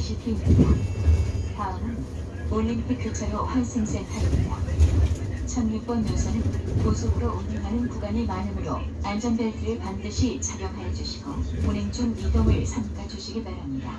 시티입니다. 다음은 올림픽 교차로 환승센터입니다. 16번 노선은 고속으로 운행하는 구간이 많으므로 안전벨트를 반드시 착용하여 주시고 운행 중 이동을 삼가 주시기 바랍니다.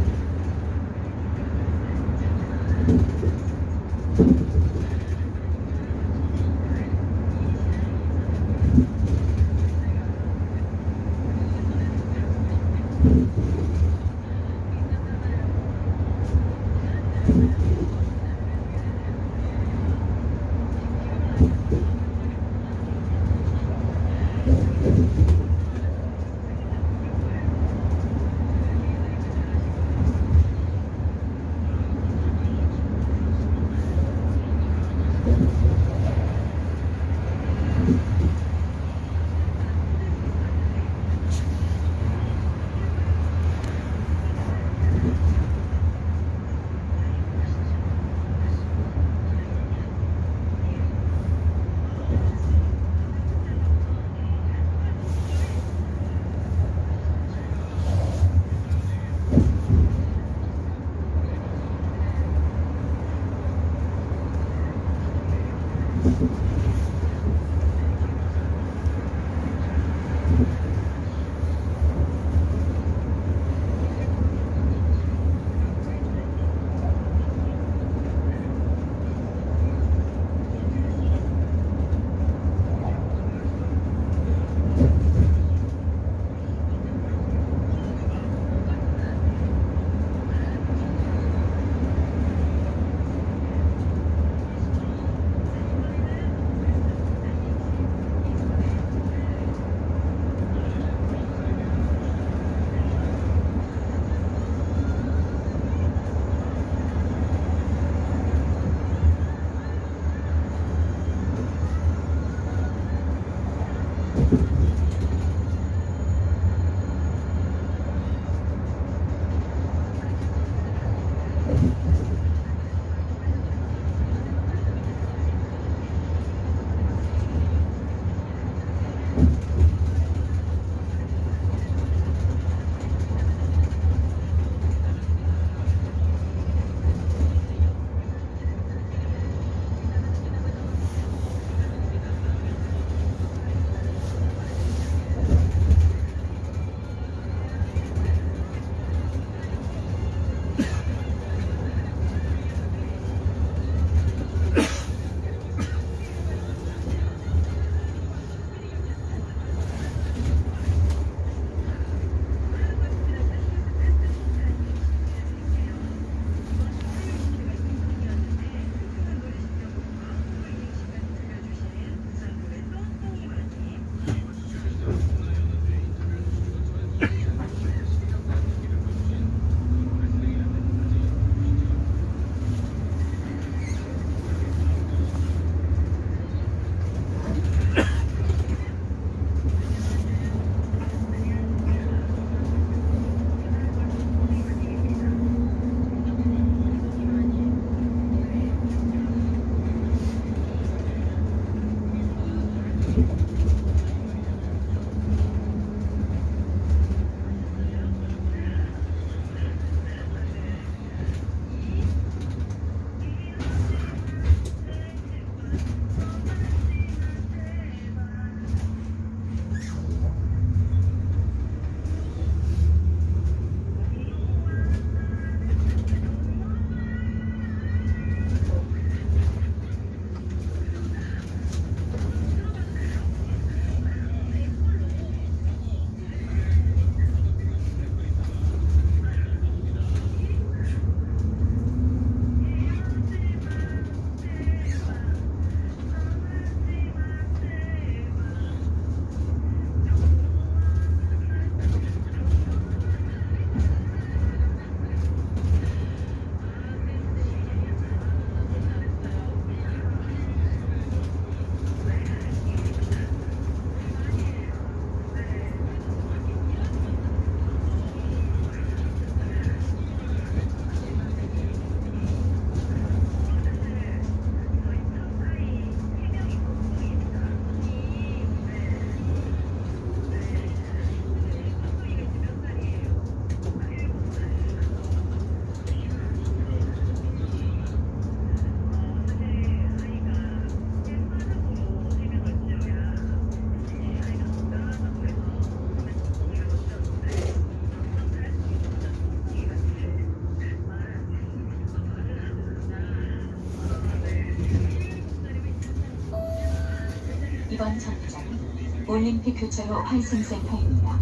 이번 정류장은 올림픽 교차로 환승센터입니다.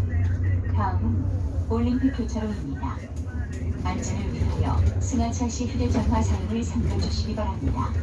다음은 올림픽 교차로입니다. 안전을 위하여 승하차 시 휴대전화 사용을 삼가주시기 바랍니다.